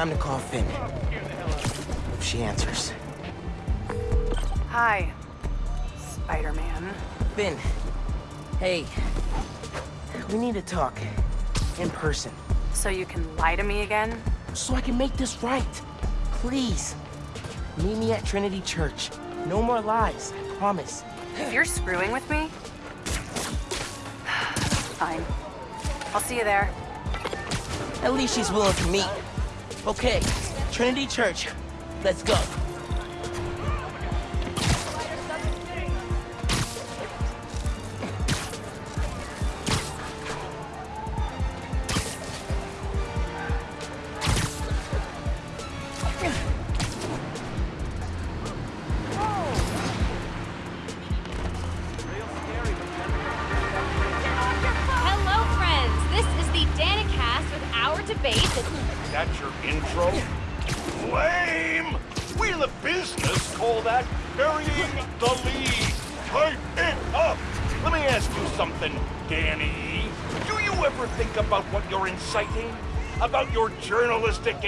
time to call Phin. If she answers. Hi, Spider-Man. Phin. Hey. We need to talk. In person. So you can lie to me again? So I can make this right. Please. Meet me at Trinity Church. No more lies, I promise. If you're screwing with me... Fine. I'll see you there. At least she's willing to meet. Okay, Trinity Church. Let's go. Our. That's your intro? Lame! We in the business call that burying the lead. Type it up! Let me ask you something, Danny. Do you ever think about what you're inciting? About your journalistic